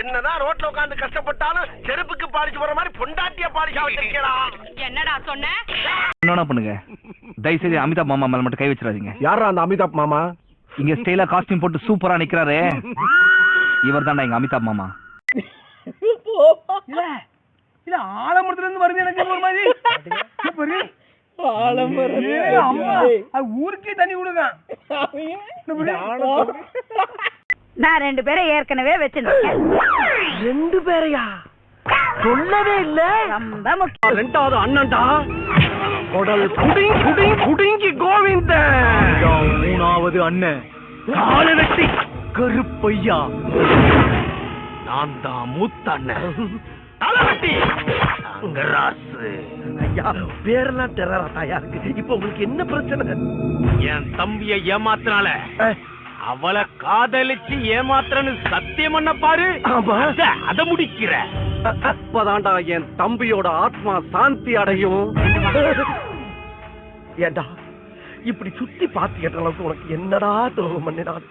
என்னதான் ரோட்ல உட்கார்ந்து கஷ்டப்பட்டாலும் செருப்புக்கு பாலிச்சு போற மாதிரி பொண்டாட்டிய பாலிச்சா வச்சிருக்கா என்னடா சொன்ன? என்ன பண்ணுங்க? தயவு செய்து அமிதாப் மாமா மேல மட்டும் கை வச்சிடாதீங்க. யாரா அந்த அமிதாப் மாமா? இங்க ஸ்டைலா காஸ்டியூம் போட்டு சூப்பரா நிக்கிறாரு. இவர் தான்டா எங்க அமிதாப் மாமா. இல்ல இல்ல ஆலமரத்துல இருந்து வருது எனக்கு ஒரு மாதிரி. அது ஊருக்கே தண்ணி விடுதான் நான் ரெண்டு பேரை ஏற்கனவே வச்சிருந்தேன் ரெண்டு பேரையா? சொல்லவே இல்ல. ரொம்ப முக்கியம். ரெண்டாவது அண்ணன்டா. குடல் குடிங் குடிங் குடிங்கி கோவிந்த மூணாவது அண்ணன். காலை வெட்டி கருப்பையா. நான் தான் மூத்த அண்ணன். தலைவட்டி அங்கராசு ஐயா பேரெல்லாம் டெரராட்டாயா இருக்கு. இப்ப உங்களுக்கு என்ன பிரச்சனை? என் தம்பிய ஏமாத்தினால அவளை காதலிச்சு ஏமாத்துறன்னு சத்தியம் பண்ண பாரு. அத- முடிக்கிற. அப்பதான்டா என் தம்பியோட ஆத்மா சாந்தி அடையும். ஏண்டா இப்படி சுத்தி பாத்து கேட்ட அளவுக்கு உனக்கு என்னடா துரோகம் பண்ணினான்?